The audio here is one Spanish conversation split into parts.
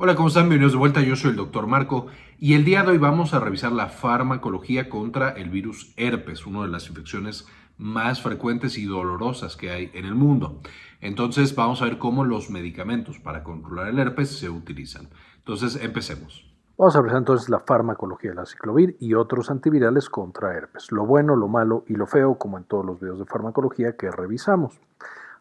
Hola, ¿cómo están? Bienvenidos de vuelta. Yo soy el doctor Marco y el día de hoy vamos a revisar la farmacología contra el virus herpes, una de las infecciones más frecuentes y dolorosas que hay en el mundo. Entonces vamos a ver cómo los medicamentos para controlar el herpes se utilizan. Entonces empecemos. Vamos a revisar entonces la farmacología de la ciclovir y otros antivirales contra herpes, lo bueno, lo malo y lo feo, como en todos los videos de farmacología que revisamos.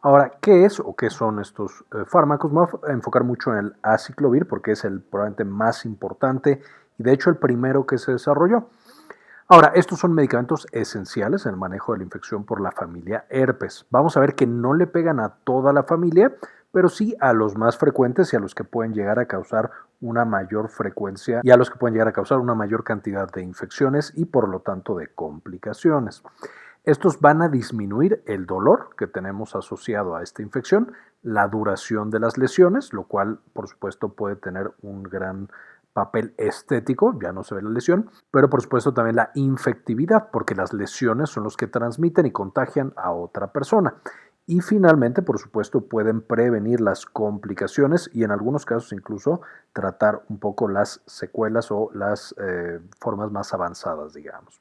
Ahora, ¿qué es o qué son estos eh, fármacos? Me voy a enfocar mucho en el aciclovir porque es el probablemente más importante y de hecho el primero que se desarrolló. Ahora, estos son medicamentos esenciales en el manejo de la infección por la familia herpes. Vamos a ver que no le pegan a toda la familia, pero sí a los más frecuentes y a los que pueden llegar a causar una mayor frecuencia y a los que pueden llegar a causar una mayor cantidad de infecciones y por lo tanto de complicaciones. Estos van a disminuir el dolor que tenemos asociado a esta infección, la duración de las lesiones, lo cual por supuesto puede tener un gran papel estético, ya no se ve la lesión, pero por supuesto también la infectividad, porque las lesiones son los que transmiten y contagian a otra persona. Y finalmente, por supuesto, pueden prevenir las complicaciones y en algunos casos incluso tratar un poco las secuelas o las eh, formas más avanzadas, digamos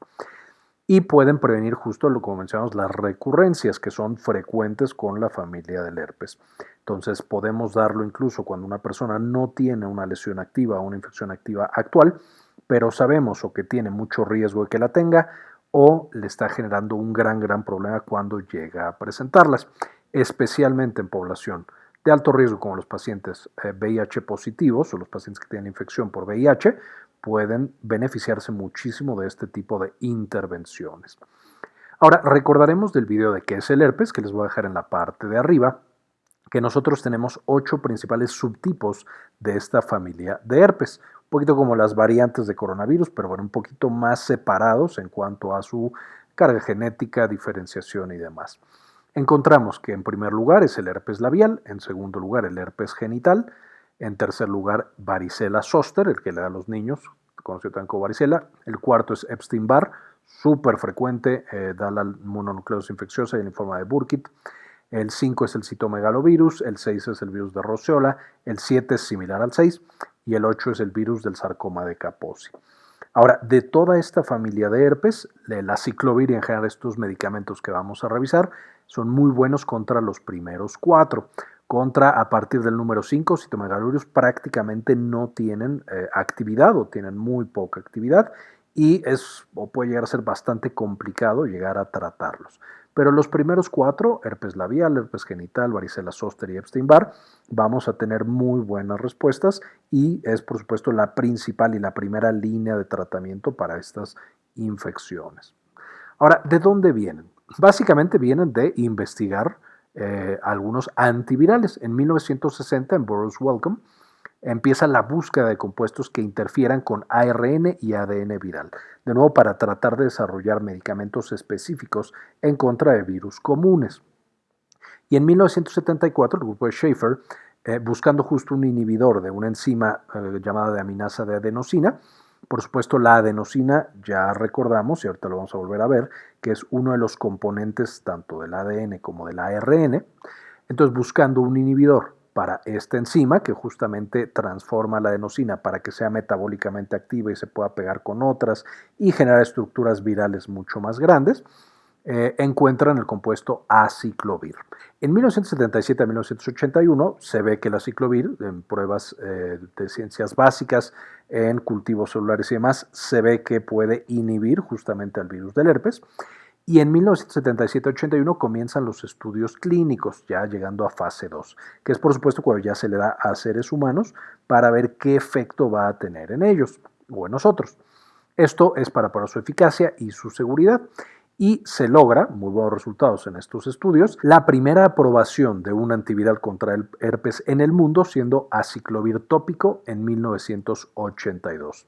y pueden prevenir justo lo como mencionamos las recurrencias que son frecuentes con la familia del herpes. Entonces podemos darlo incluso cuando una persona no tiene una lesión activa o una infección activa actual, pero sabemos o que tiene mucho riesgo de que la tenga o le está generando un gran, gran problema cuando llega a presentarlas, especialmente en población de alto riesgo como los pacientes VIH eh, positivos o los pacientes que tienen infección por VIH, pueden beneficiarse muchísimo de este tipo de intervenciones. Ahora, recordaremos del video de qué es el herpes, que les voy a dejar en la parte de arriba, que nosotros tenemos ocho principales subtipos de esta familia de herpes, un poquito como las variantes de coronavirus, pero bueno, un poquito más separados en cuanto a su carga genética, diferenciación y demás. Encontramos que en primer lugar es el herpes labial, en segundo lugar el herpes genital, en tercer lugar, varicela zoster, el que le da a los niños, conocido también como varicela. El cuarto es Epstein-Barr, súper frecuente, eh, da la mononucleosis infecciosa y en forma de Burkitt. El 5 es el citomegalovirus, el 6 es el virus de Roseola, el 7 es similar al 6 y el 8 es el virus del sarcoma de Kaposi. Ahora, de toda esta familia de herpes, la ciclovir y en general estos medicamentos que vamos a revisar son muy buenos contra los primeros cuatro contra a partir del número 5, citomegalurios prácticamente no tienen eh, actividad o tienen muy poca actividad y es o puede llegar a ser bastante complicado llegar a tratarlos. Pero los primeros cuatro, herpes labial, herpes genital, varicela zoster y Epstein-Barr, vamos a tener muy buenas respuestas y es por supuesto la principal y la primera línea de tratamiento para estas infecciones. Ahora, ¿de dónde vienen? Básicamente vienen de investigar eh, algunos antivirales. En 1960, en Burroughs Welcome, empieza la búsqueda de compuestos que interfieran con ARN y ADN viral, de nuevo para tratar de desarrollar medicamentos específicos en contra de virus comunes. Y en 1974, el grupo de Schaefer, eh, buscando justo un inhibidor de una enzima eh, llamada de aminasa de adenosina, por supuesto, la adenosina ya recordamos, y ahorita lo vamos a volver a ver, que es uno de los componentes tanto del ADN como del ARN. Entonces, buscando un inhibidor para esta enzima, que justamente transforma la adenosina para que sea metabólicamente activa y se pueda pegar con otras y generar estructuras virales mucho más grandes, eh, encuentran el compuesto aciclovir. En 1977 a 1981 se ve que el aciclovir, en pruebas eh, de ciencias básicas, en cultivos celulares y demás, se ve que puede inhibir justamente al virus del herpes. Y en 1977-81 comienzan los estudios clínicos, ya llegando a fase 2, que es por supuesto cuando ya se le da a seres humanos para ver qué efecto va a tener en ellos o en nosotros. Esto es para probar su eficacia y su seguridad y se logra, muy buenos resultados en estos estudios, la primera aprobación de un antiviral contra el herpes en el mundo siendo aciclovir tópico en 1982.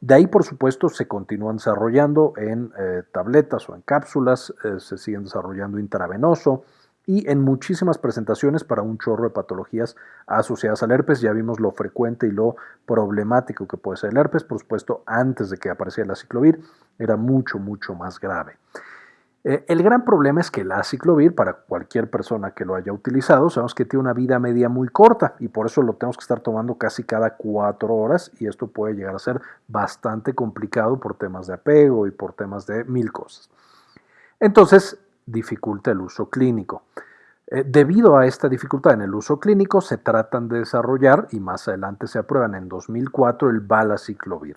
De ahí, por supuesto, se continúan desarrollando en eh, tabletas o en cápsulas, eh, se siguen desarrollando intravenoso, y en muchísimas presentaciones para un chorro de patologías asociadas al herpes. Ya vimos lo frecuente y lo problemático que puede ser el herpes. Por supuesto, antes de que apareciera la ciclovir, era mucho, mucho más grave. Eh, el gran problema es que el aciclovir, para cualquier persona que lo haya utilizado, sabemos que tiene una vida media muy corta y por eso lo tenemos que estar tomando casi cada cuatro horas y esto puede llegar a ser bastante complicado por temas de apego y por temas de mil cosas. Entonces, dificulta el uso clínico. Eh, debido a esta dificultad en el uso clínico, se tratan de desarrollar y más adelante se aprueban en 2004 el balaciclovir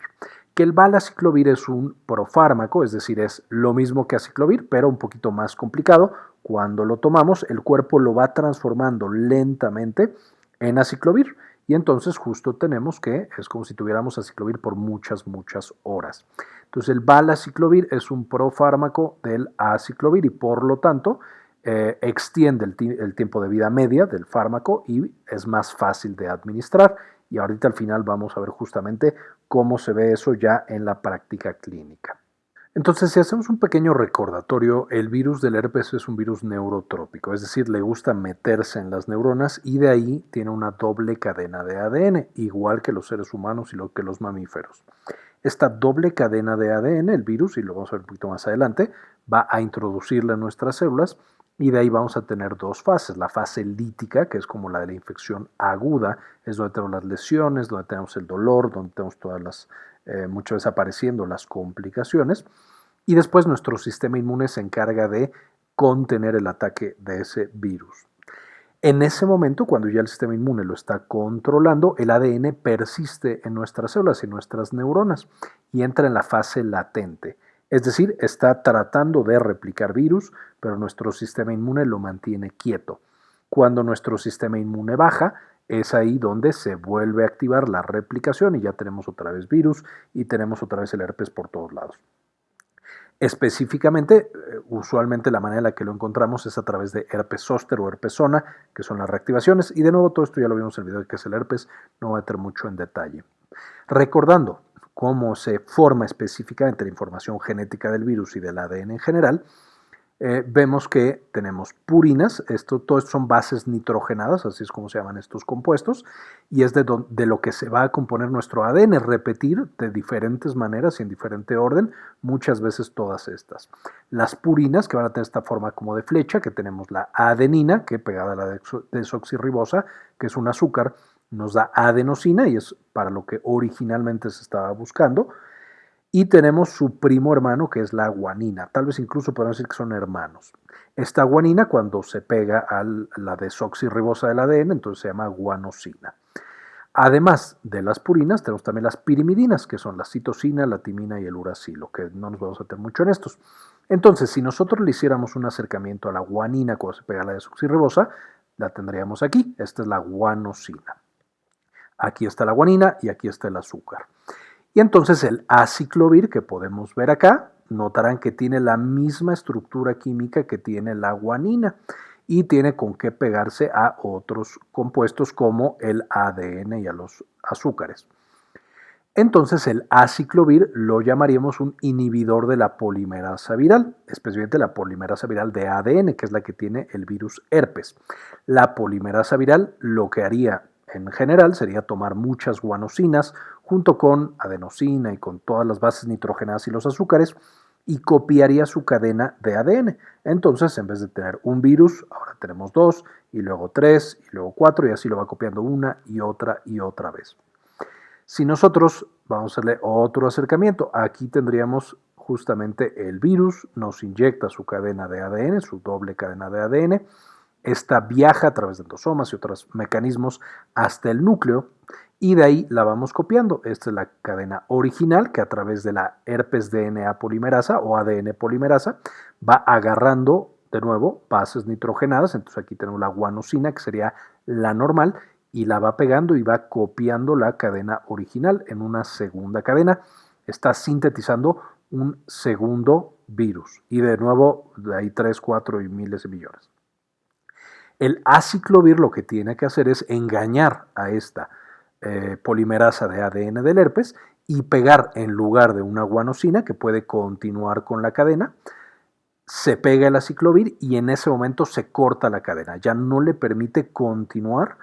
que el balaciclovir es un profármaco, es decir, es lo mismo que aciclovir, pero un poquito más complicado. Cuando lo tomamos, el cuerpo lo va transformando lentamente en aciclovir y entonces justo tenemos que es como si tuviéramos aciclovir por muchas, muchas horas. Entonces el balaciclovir es un profármaco del aciclovir y por lo tanto eh, extiende el tiempo de vida media del fármaco y es más fácil de administrar y ahorita al final vamos a ver justamente cómo se ve eso ya en la práctica clínica. Entonces, si hacemos un pequeño recordatorio, el virus del herpes es un virus neurotrópico, es decir, le gusta meterse en las neuronas y de ahí tiene una doble cadena de ADN, igual que los seres humanos y lo que los mamíferos. Esta doble cadena de ADN, el virus, y lo vamos a ver un poquito más adelante, va a introducirla en nuestras células y de ahí vamos a tener dos fases. La fase lítica, que es como la de la infección aguda, es donde tenemos las lesiones, donde tenemos el dolor, donde tenemos todas las, eh, muchas veces apareciendo las complicaciones. Y después nuestro sistema inmune se encarga de contener el ataque de ese virus. En ese momento, cuando ya el sistema inmune lo está controlando, el ADN persiste en nuestras células y nuestras neuronas y entra en la fase latente. Es decir, está tratando de replicar virus, pero nuestro sistema inmune lo mantiene quieto. Cuando nuestro sistema inmune baja, es ahí donde se vuelve a activar la replicación y ya tenemos otra vez virus y tenemos otra vez el herpes por todos lados. Específicamente, eh, usualmente la manera en la que lo encontramos es a través de herpes zóster o herpes zona, que son las reactivaciones. Y de nuevo, todo esto ya lo vimos en el video de qué es el herpes, no voy a entrar mucho en detalle. Recordando, cómo se forma específicamente la información genética del virus y del ADN en general, eh, vemos que tenemos purinas, esto, todo esto son bases nitrogenadas, así es como se llaman estos compuestos, y es de, lo que se va a componer nuestro ADN, repetir de diferentes maneras y en diferente orden, muchas veces todas estas. Las purinas, que van a tener esta forma como de flecha, que tenemos la adenina, que pegada a la desoxirribosa, que es un azúcar, nos da adenosina y es para lo que originalmente se estaba buscando. Y tenemos su primo hermano que es la guanina. Tal vez incluso podemos decir que son hermanos. Esta guanina cuando se pega a la desoxirribosa del ADN, entonces se llama guanosina. Además de las purinas, tenemos también las pirimidinas, que son la citosina, la timina y el uracilo, que no nos vamos a meter mucho en estos. Entonces, si nosotros le hiciéramos un acercamiento a la guanina cuando se pega a la desoxirribosa, la tendríamos aquí. Esta es la guanosina. Aquí está la guanina y aquí está el azúcar. Y entonces el aciclovir que podemos ver acá, notarán que tiene la misma estructura química que tiene la guanina y tiene con qué pegarse a otros compuestos como el ADN y a los azúcares. Entonces el aciclovir lo llamaríamos un inhibidor de la polimerasa viral, especialmente la polimerasa viral de ADN, que es la que tiene el virus herpes. La polimerasa viral lo que haría en general sería tomar muchas guanosinas junto con adenosina y con todas las bases nitrogenadas y los azúcares y copiaría su cadena de ADN. Entonces, en vez de tener un virus, ahora tenemos dos, y luego tres, y luego cuatro, y así lo va copiando una y otra y otra vez. Si nosotros vamos a hacerle otro acercamiento, aquí tendríamos justamente el virus, nos inyecta su cadena de ADN, su doble cadena de ADN, esta viaja a través de endosomas y otros mecanismos hasta el núcleo y de ahí la vamos copiando. Esta es la cadena original que a través de la herpes DNA polimerasa o ADN polimerasa va agarrando de nuevo bases nitrogenadas. Entonces aquí tenemos la guanosina que sería la normal y la va pegando y va copiando la cadena original en una segunda cadena. Está sintetizando un segundo virus y de nuevo de ahí 3, 4 y miles de millones. El aciclovir lo que tiene que hacer es engañar a esta eh, polimerasa de ADN del herpes y pegar en lugar de una guanosina que puede continuar con la cadena, se pega el aciclovir y en ese momento se corta la cadena. Ya no le permite continuar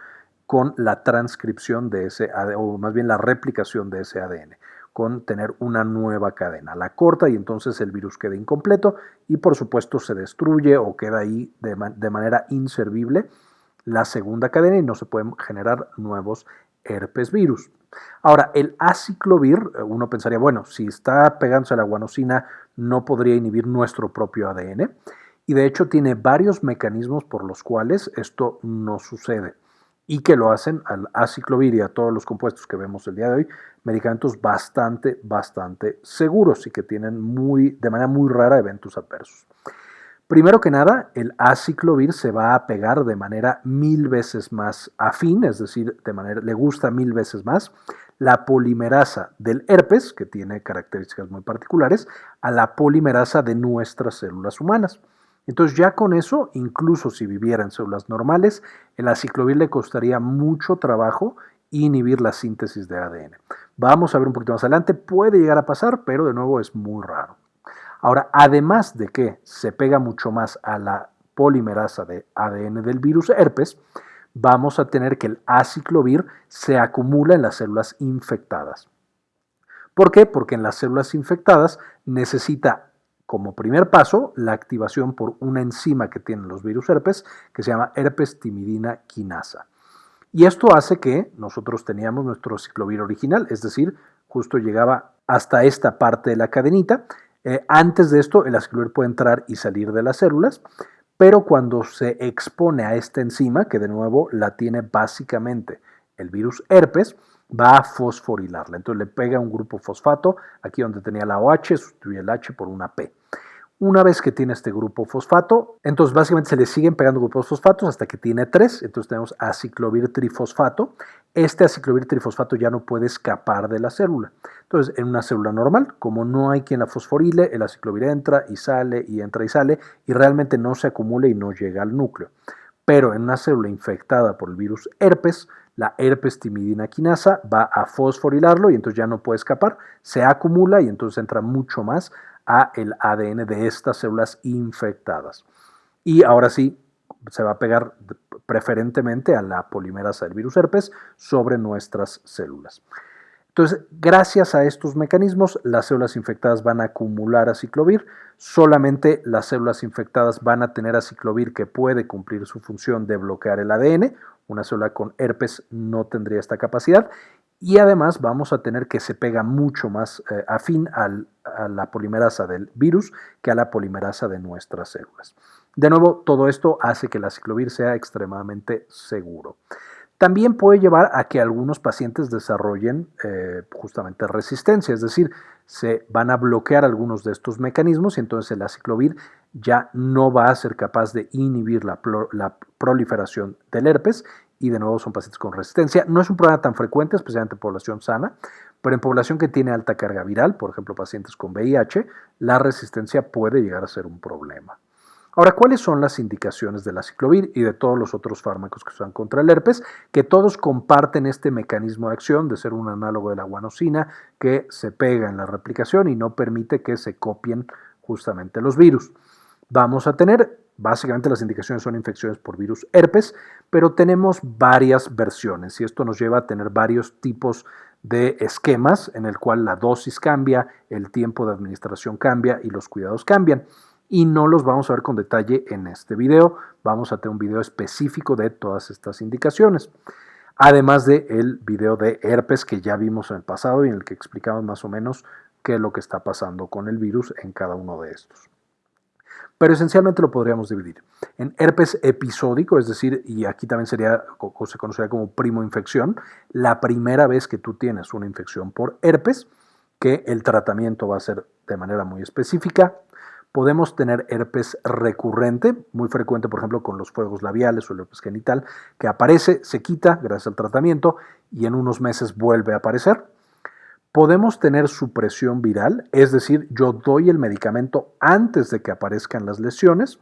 con la transcripción de ese ADN, o más bien la replicación de ese ADN. Con tener una nueva cadena. La corta y entonces el virus queda incompleto y por supuesto se destruye o queda ahí de, de manera inservible la segunda cadena y no se pueden generar nuevos herpes virus. Ahora, el aciclovir, eh, uno pensaría, bueno, si está pegándose a la guanosina, no podría inhibir nuestro propio ADN. Y de hecho tiene varios mecanismos por los cuales esto no sucede y que lo hacen al aciclovir y a todos los compuestos que vemos el día de hoy, medicamentos bastante, bastante seguros y que tienen muy, de manera muy rara eventos adversos. Primero que nada, el aciclovir se va a pegar de manera mil veces más afín, es decir, de manera, le gusta mil veces más la polimerasa del herpes, que tiene características muy particulares, a la polimerasa de nuestras células humanas. Entonces ya con eso, incluso si viviera en células normales, el aciclovir le costaría mucho trabajo inhibir la síntesis de ADN. Vamos a ver un poquito más adelante, puede llegar a pasar, pero de nuevo es muy raro. Ahora, además de que se pega mucho más a la polimerasa de ADN del virus herpes, vamos a tener que el aciclovir se acumula en las células infectadas. ¿Por qué? Porque en las células infectadas necesita como primer paso la activación por una enzima que tienen los virus herpes que se llama herpes timidina quinasa. Y esto hace que nosotros teníamos nuestro ciclovir original, es decir, justo llegaba hasta esta parte de la cadenita eh, antes de esto, el aciclovir puede entrar y salir de las células, pero cuando se expone a esta enzima, que de nuevo la tiene básicamente el virus herpes, va a fosforilarla. Entonces le pega un grupo fosfato, aquí donde tenía la OH, sustituye el H por una P. Una vez que tiene este grupo fosfato, entonces básicamente se le siguen pegando grupos fosfatos hasta que tiene tres. Entonces tenemos aciclovir trifosfato. Este aciclovir trifosfato ya no puede escapar de la célula. Entonces, en una célula normal, como no hay quien la fosforile, el aciclovir entra y sale y entra y sale y realmente no se acumula y no llega al núcleo. Pero en una célula infectada por el virus herpes, la herpes timidina quinasa va a fosforilarlo y entonces ya no puede escapar, se acumula y entonces entra mucho más a el ADN de estas células infectadas. Y ahora sí, se va a pegar preferentemente a la polimerasa del virus herpes sobre nuestras células. Entonces, gracias a estos mecanismos, las células infectadas van a acumular aciclovir, solamente las células infectadas van a tener aciclovir que puede cumplir su función de bloquear el ADN, una célula con herpes no tendría esta capacidad, y además vamos a tener que se pega mucho más eh, afín a la polimerasa del virus que a la polimerasa de nuestras células. De nuevo, todo esto hace que el aciclovir sea extremadamente seguro. También puede llevar a que algunos pacientes desarrollen eh, justamente resistencia, es decir, se van a bloquear algunos de estos mecanismos y entonces el aciclovir ya no va a ser capaz de inhibir la proliferación del herpes y de nuevo son pacientes con resistencia. No es un problema tan frecuente, especialmente en población sana, pero en población que tiene alta carga viral, por ejemplo pacientes con VIH, la resistencia puede llegar a ser un problema. Ahora, ¿cuáles son las indicaciones del aciclovir y de todos los otros fármacos que se usan contra el herpes? Que todos comparten este mecanismo de acción de ser un análogo de la guanosina que se pega en la replicación y no permite que se copien justamente los virus. Vamos a tener Básicamente las indicaciones son infecciones por virus herpes, pero tenemos varias versiones y esto nos lleva a tener varios tipos de esquemas en el cual la dosis cambia, el tiempo de administración cambia y los cuidados cambian. Y no los vamos a ver con detalle en este video, vamos a tener un video específico de todas estas indicaciones. Además del el video de herpes que ya vimos en el pasado y en el que explicamos más o menos qué es lo que está pasando con el virus en cada uno de estos pero esencialmente lo podríamos dividir en herpes episódico, es decir, y aquí también sería, se conocería como primo infección, la primera vez que tú tienes una infección por herpes, que el tratamiento va a ser de manera muy específica. Podemos tener herpes recurrente, muy frecuente, por ejemplo, con los fuegos labiales o el herpes genital, que aparece, se quita gracias al tratamiento y en unos meses vuelve a aparecer. Podemos tener supresión viral, es decir, yo doy el medicamento antes de que aparezcan las lesiones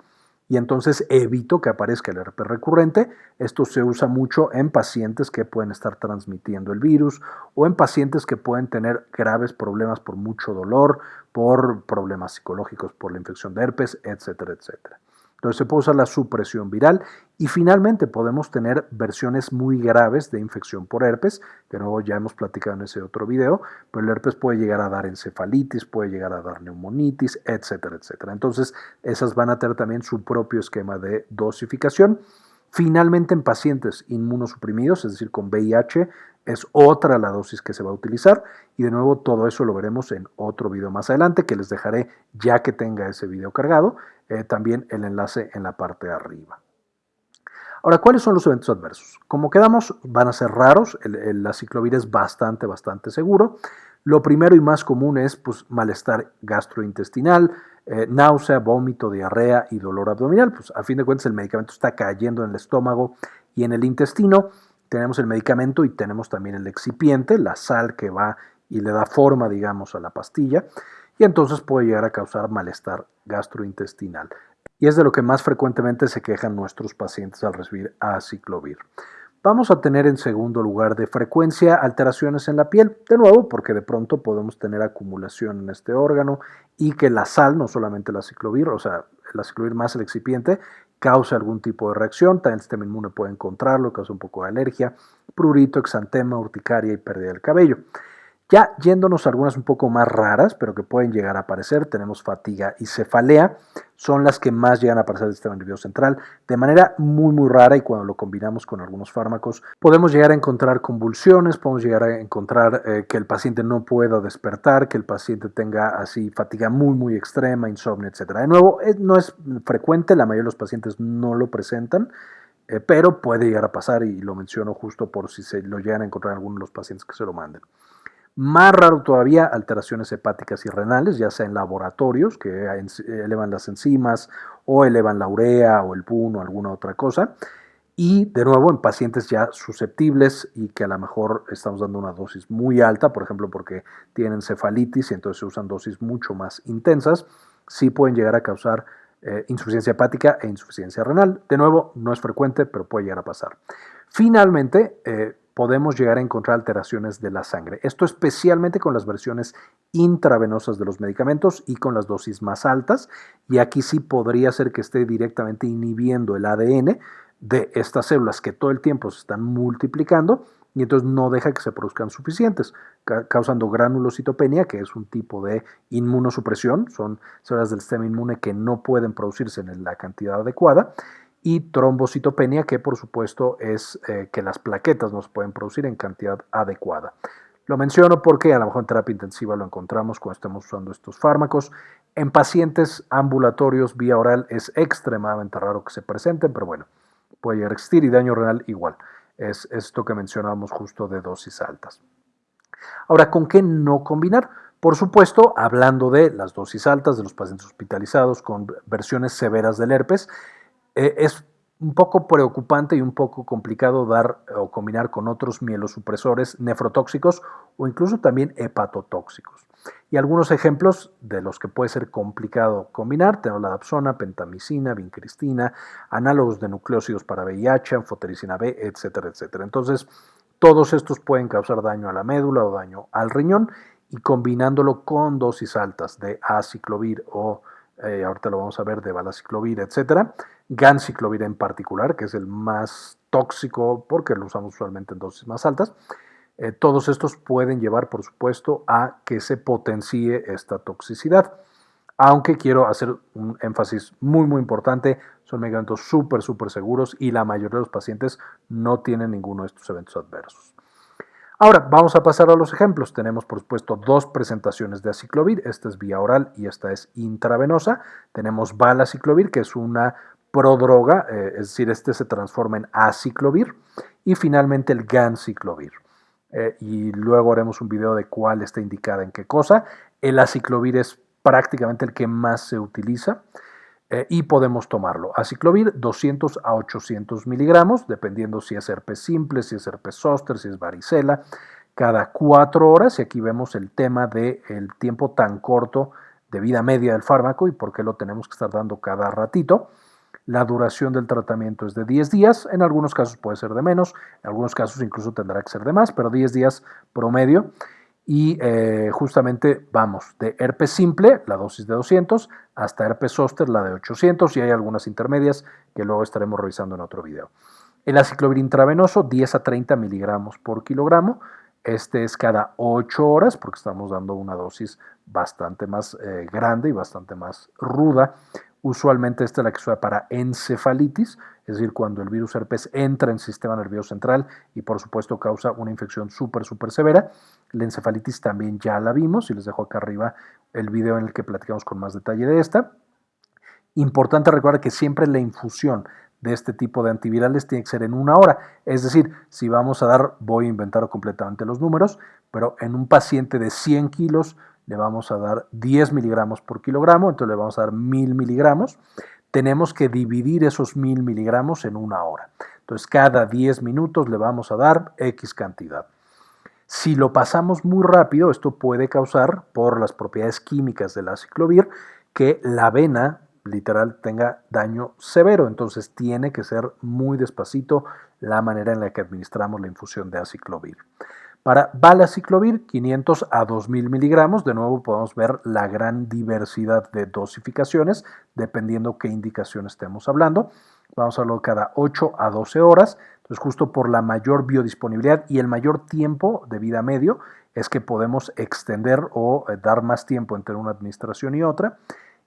y entonces evito que aparezca el herpes recurrente. Esto se usa mucho en pacientes que pueden estar transmitiendo el virus o en pacientes que pueden tener graves problemas por mucho dolor, por problemas psicológicos, por la infección de herpes, etcétera, etcétera. Entonces se puede usar la supresión viral y finalmente podemos tener versiones muy graves de infección por herpes, que luego ya hemos platicado en ese otro video, pero el herpes puede llegar a dar encefalitis, puede llegar a dar neumonitis, etcétera, etcétera. Entonces esas van a tener también su propio esquema de dosificación. Finalmente, en pacientes inmunosuprimidos, es decir, con VIH, es otra la dosis que se va a utilizar y de nuevo todo eso lo veremos en otro video más adelante que les dejaré ya que tenga ese video cargado, eh, también el enlace en la parte de arriba. Ahora, ¿cuáles son los eventos adversos? Como quedamos, van a ser raros, el, la ciclovir es bastante, bastante seguro. Lo primero y más común es pues, malestar gastrointestinal, eh, náusea, vómito, diarrea y dolor abdominal. Pues a fin de cuentas el medicamento está cayendo en el estómago y en el intestino. Tenemos el medicamento y tenemos también el excipiente, la sal que va y le da forma, digamos, a la pastilla. Y entonces puede llegar a causar malestar gastrointestinal. Y es de lo que más frecuentemente se quejan nuestros pacientes al recibir aciclovir. Vamos a tener en segundo lugar de frecuencia alteraciones en la piel, de nuevo porque de pronto podemos tener acumulación en este órgano y que la sal, no solamente la ciclovir, o sea, el ciclovir más el excipiente, cause algún tipo de reacción, también el sistema inmune puede encontrarlo, causa un poco de alergia, prurito, exantema, urticaria y pérdida del cabello. Ya yéndonos a algunas un poco más raras, pero que pueden llegar a aparecer, tenemos fatiga y cefalea, son las que más llegan a aparecer del sistema nervioso central de manera muy muy rara y cuando lo combinamos con algunos fármacos podemos llegar a encontrar convulsiones, podemos llegar a encontrar eh, que el paciente no pueda despertar, que el paciente tenga así fatiga muy muy extrema, insomnio, etc. De nuevo, no es frecuente, la mayoría de los pacientes no lo presentan, eh, pero puede llegar a pasar y lo menciono justo por si se lo llegan a encontrar algunos de los pacientes que se lo manden. Más raro todavía, alteraciones hepáticas y renales, ya sea en laboratorios que elevan las enzimas o elevan la urea o el PUN o alguna otra cosa. Y de nuevo en pacientes ya susceptibles y que a lo mejor estamos dando una dosis muy alta, por ejemplo porque tienen cefalitis y entonces se usan dosis mucho más intensas, sí pueden llegar a causar eh, insuficiencia hepática e insuficiencia renal. De nuevo, no es frecuente, pero puede llegar a pasar. Finalmente, eh, podemos llegar a encontrar alteraciones de la sangre. Esto especialmente con las versiones intravenosas de los medicamentos y con las dosis más altas. Y aquí sí podría ser que esté directamente inhibiendo el ADN de estas células que todo el tiempo se están multiplicando y entonces no deja que se produzcan suficientes, causando granulocitopenia, que es un tipo de inmunosupresión, son células del sistema inmune que no pueden producirse en la cantidad adecuada, y trombocitopenia, que por supuesto es eh, que las plaquetas no se pueden producir en cantidad adecuada. Lo menciono porque a lo mejor en terapia intensiva lo encontramos cuando estamos usando estos fármacos. En pacientes ambulatorios vía oral es extremadamente raro que se presenten, pero bueno, puede llegar a existir y daño renal igual. Es esto que mencionábamos justo de dosis altas. Ahora, ¿con qué no combinar? Por supuesto, hablando de las dosis altas de los pacientes hospitalizados con versiones severas del herpes, eh, es un poco preocupante y un poco complicado dar o combinar con otros mielosupresores nefrotóxicos o incluso también hepatotóxicos. Y algunos ejemplos de los que puede ser complicado combinar, tenemos la dapsona, pentamicina, vincristina, análogos de nucleósidos para VIH, anfotericina B, etcétera, etcétera. Entonces, todos estos pueden causar daño a la médula o daño al riñón y combinándolo con dosis altas de aciclovir o, eh, ahorita lo vamos a ver, de balaciclovir, etcétera, ganciclovir en particular, que es el más tóxico porque lo usamos usualmente en dosis más altas. Eh, todos estos pueden llevar, por supuesto, a que se potencie esta toxicidad. Aunque quiero hacer un énfasis muy, muy importante, son medicamentos súper, súper seguros y la mayoría de los pacientes no tienen ninguno de estos eventos adversos. Ahora, vamos a pasar a los ejemplos. Tenemos, por supuesto, dos presentaciones de aciclovir. Esta es vía oral y esta es intravenosa. Tenemos balaciclovir, que es una prodroga, eh, es decir, este se transforma en aciclovir, y finalmente el ganciclovir. Eh, y luego haremos un video de cuál está indicada en qué cosa. El aciclovir es prácticamente el que más se utiliza eh, y podemos tomarlo. Aciclovir 200 a 800 miligramos, dependiendo si es herpes simple, si es herpes zóster, si es varicela, cada cuatro horas. Y aquí vemos el tema del el tiempo tan corto de vida media del fármaco y por qué lo tenemos que estar dando cada ratito. La duración del tratamiento es de 10 días, en algunos casos puede ser de menos, en algunos casos incluso tendrá que ser de más, pero 10 días promedio. Y eh, justamente vamos de herpes simple, la dosis de 200, hasta herpes zóster, la de 800 y hay algunas intermedias que luego estaremos revisando en otro video. El aciclovir intravenoso, 10 a 30 miligramos por kilogramo. Este es cada 8 horas porque estamos dando una dosis bastante más eh, grande y bastante más ruda. Usualmente esta es la que se usa para encefalitis, es decir, cuando el virus herpes entra en el sistema nervioso central y por supuesto causa una infección súper, súper severa. La encefalitis también ya la vimos y les dejo acá arriba el video en el que platicamos con más detalle de esta. Importante recordar que siempre la infusión de este tipo de antivirales tiene que ser en una hora. Es decir, si vamos a dar, voy a inventar completamente los números, pero en un paciente de 100 kilos le vamos a dar 10 miligramos por kilogramo, entonces le vamos a dar 1000 miligramos. Tenemos que dividir esos 1000 miligramos en una hora. Entonces, cada 10 minutos le vamos a dar X cantidad. Si lo pasamos muy rápido, esto puede causar, por las propiedades químicas del aciclovir, que la vena literal tenga daño severo. Entonces tiene que ser muy despacito la manera en la que administramos la infusión de aciclovir. Para valaciclovir, 500 a 2000 miligramos, de nuevo podemos ver la gran diversidad de dosificaciones, dependiendo qué indicación estemos hablando. Vamos a hablar cada 8 a 12 horas, entonces justo por la mayor biodisponibilidad y el mayor tiempo de vida medio es que podemos extender o eh, dar más tiempo entre una administración y otra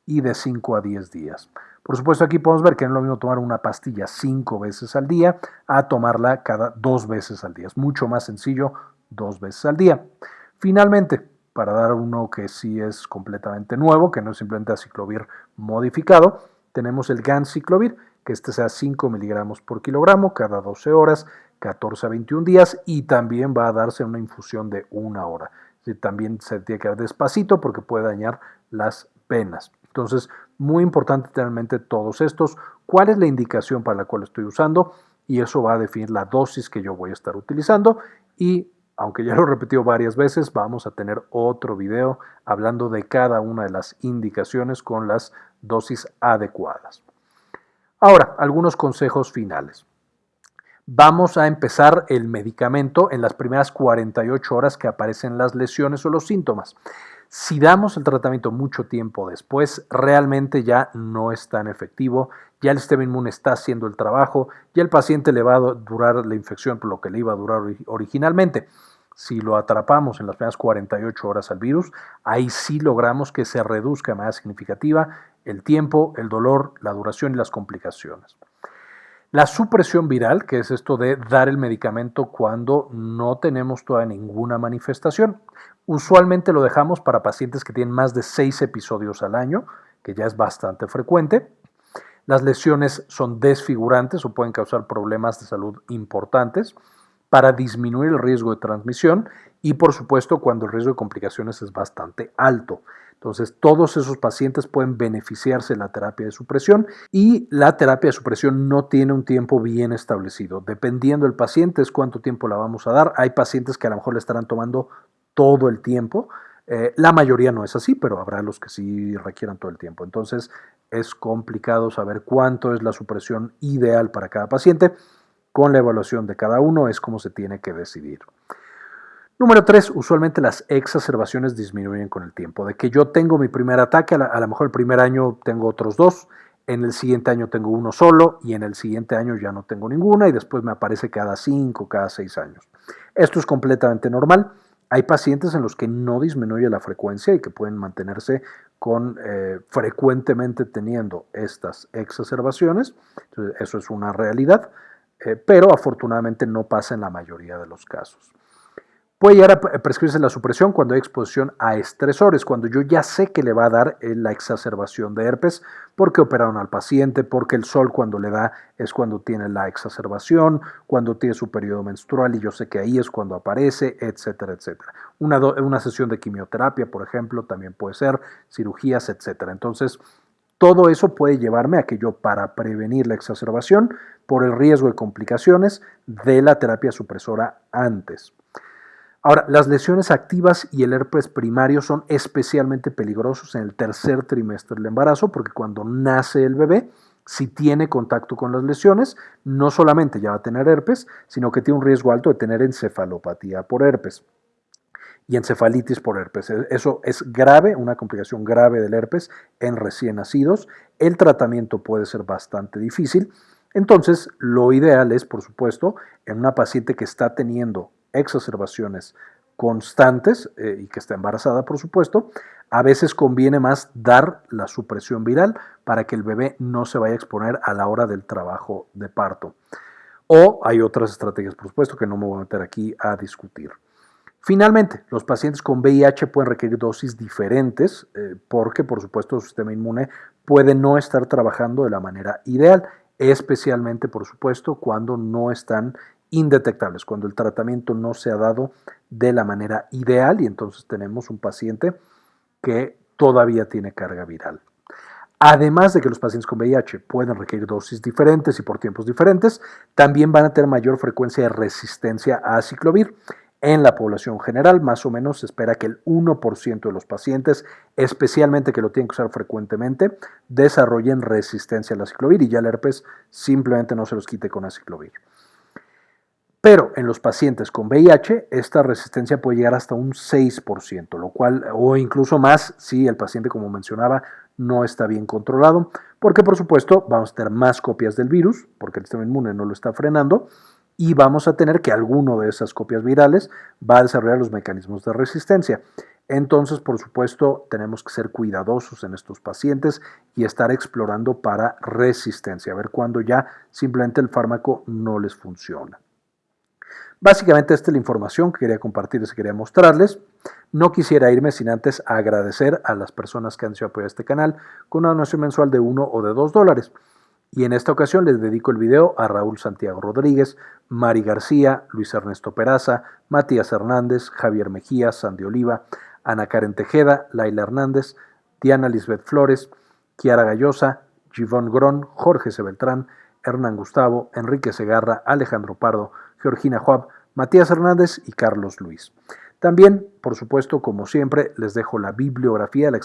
y de 5 a 10 días. Por supuesto, aquí podemos ver que no es lo mismo tomar una pastilla 5 veces al día a tomarla cada 2 veces al día. Es mucho más sencillo dos veces al día. Finalmente, para dar uno que sí es completamente nuevo, que no es simplemente aciclovir modificado, tenemos el GAN-ciclovir, que este sea 5 miligramos por kilogramo cada 12 horas, 14 a 21 días y también va a darse una infusión de una hora. también se tiene que dar despacito porque puede dañar las venas. Entonces, muy importante tener en mente todos estos, cuál es la indicación para la cual estoy usando y eso va a definir la dosis que yo voy a estar utilizando y aunque ya lo he repetido varias veces, vamos a tener otro video hablando de cada una de las indicaciones con las dosis adecuadas. Ahora, algunos consejos finales. Vamos a empezar el medicamento en las primeras 48 horas que aparecen las lesiones o los síntomas. Si damos el tratamiento mucho tiempo después, realmente ya no es tan efectivo, ya el sistema inmune está haciendo el trabajo, ya el paciente le va a durar la infección por lo que le iba a durar originalmente si lo atrapamos en las primeras 48 horas al virus, ahí sí logramos que se reduzca de manera significativa el tiempo, el dolor, la duración y las complicaciones. La supresión viral, que es esto de dar el medicamento cuando no tenemos todavía ninguna manifestación, usualmente lo dejamos para pacientes que tienen más de 6 episodios al año, que ya es bastante frecuente. Las lesiones son desfigurantes o pueden causar problemas de salud importantes para disminuir el riesgo de transmisión y por supuesto cuando el riesgo de complicaciones es bastante alto. Entonces, todos esos pacientes pueden beneficiarse de la terapia de supresión y la terapia de supresión no tiene un tiempo bien establecido. Dependiendo del paciente es cuánto tiempo la vamos a dar. Hay pacientes que a lo mejor le estarán tomando todo el tiempo. Eh, la mayoría no es así, pero habrá los que sí requieran todo el tiempo. Entonces, es complicado saber cuánto es la supresión ideal para cada paciente con la evaluación de cada uno es como se tiene que decidir. Número tres, usualmente las exacerbaciones disminuyen con el tiempo. De que yo tengo mi primer ataque, a, lo mejor el primer año tengo otros dos, en el siguiente año tengo uno solo y en el siguiente año ya no tengo ninguna y después me aparece cada cinco, cada seis años. Esto es completamente normal. Hay pacientes en los que no disminuye la frecuencia y que pueden mantenerse con eh, frecuentemente teniendo estas exacerbaciones. eso es una realidad. Eh, pero afortunadamente no pasa en la mayoría de los casos. Puede llegar a prescribirse la supresión cuando hay exposición a estresores, cuando yo ya sé que le va a dar eh, la exacerbación de herpes, porque operaron al paciente, porque el sol cuando le da es cuando tiene la exacerbación, cuando tiene su periodo menstrual y yo sé que ahí es cuando aparece, etcétera, etcétera. Una, una sesión de quimioterapia, por ejemplo, también puede ser, cirugías, etcétera. Entonces, todo eso puede llevarme a que yo, para prevenir la exacerbación, por el riesgo de complicaciones de la terapia supresora antes. Ahora, las lesiones activas y el herpes primario son especialmente peligrosos en el tercer trimestre del embarazo porque cuando nace el bebé, si tiene contacto con las lesiones, no solamente ya va a tener herpes, sino que tiene un riesgo alto de tener encefalopatía por herpes. Y encefalitis por herpes. E, eso es grave, una complicación grave del herpes en recién nacidos. El tratamiento puede ser bastante difícil. Entonces, lo ideal es, por supuesto, en una paciente que está teniendo exacerbaciones constantes eh, y que está embarazada, por supuesto, a veces conviene más dar la supresión viral para que el bebé no se vaya a exponer a la hora del trabajo de parto. O hay otras estrategias, por supuesto, que no me voy a meter aquí a discutir. Finalmente, los pacientes con VIH pueden requerir dosis diferentes eh, porque, por supuesto, su sistema inmune puede no estar trabajando de la manera ideal, especialmente, por supuesto, cuando no están indetectables, cuando el tratamiento no se ha dado de la manera ideal y entonces tenemos un paciente que todavía tiene carga viral. Además de que los pacientes con VIH pueden requerir dosis diferentes y por tiempos diferentes, también van a tener mayor frecuencia de resistencia a ciclovir. En la población general, más o menos se espera que el 1% de los pacientes, especialmente que lo tienen que usar frecuentemente, desarrollen resistencia a la ciclovir. Y ya el herpes simplemente no se los quite con aciclovir. Pero en los pacientes con VIH, esta resistencia puede llegar hasta un 6%, lo cual, o incluso más si el paciente, como mencionaba, no está bien controlado, porque por supuesto vamos a tener más copias del virus, porque el sistema inmune no lo está frenando, y vamos a tener que alguno de esas copias virales va a desarrollar los mecanismos de resistencia. Entonces, por supuesto, tenemos que ser cuidadosos en estos pacientes y estar explorando para resistencia, a ver cuándo ya simplemente el fármaco no les funciona. Básicamente esta es la información que quería compartirles y quería mostrarles. No quisiera irme sin antes agradecer a las personas que han sido apoyar este canal con una donación mensual de 1 o de 2 dólares. Y en esta ocasión les dedico el video a Raúl Santiago Rodríguez, Mari García, Luis Ernesto Peraza, Matías Hernández, Javier Mejía, Sandy Oliva, Ana Karen Tejeda, Laila Hernández, Diana Lisbeth Flores, Kiara Gallosa, Givón Gron, Jorge C. Beltrán, Hernán Gustavo, Enrique Segarra, Alejandro Pardo, Georgina Juab, Matías Hernández y Carlos Luis. También, por supuesto, como siempre, les dejo la bibliografía, la,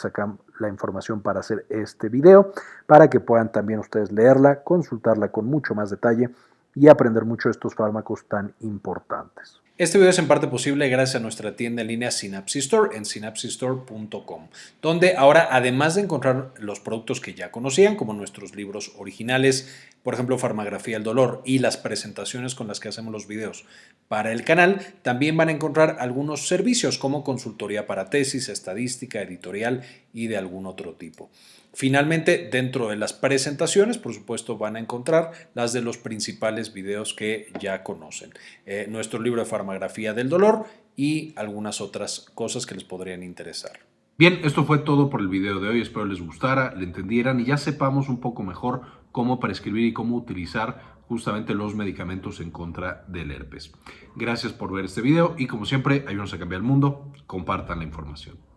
la información para hacer este video, para que puedan también ustedes leerla, consultarla con mucho más detalle y aprender mucho de estos fármacos tan importantes. Este video es en parte posible gracias a nuestra tienda en línea Synapsis Store en synapsistore.com, donde ahora además de encontrar los productos que ya conocían, como nuestros libros originales, por ejemplo Farmagrafía del Dolor y las presentaciones con las que hacemos los videos para el canal, también van a encontrar algunos servicios como consultoría para tesis, estadística, editorial y de algún otro tipo. Finalmente, dentro de las presentaciones, por supuesto, van a encontrar las de los principales videos que ya conocen. Eh, nuestro libro de farmagrafía del dolor y algunas otras cosas que les podrían interesar. Bien, esto fue todo por el video de hoy. Espero les gustara, le entendieran y ya sepamos un poco mejor cómo prescribir y cómo utilizar justamente los medicamentos en contra del herpes. Gracias por ver este video y como siempre, ayúdenos a cambiar el mundo. Compartan la información.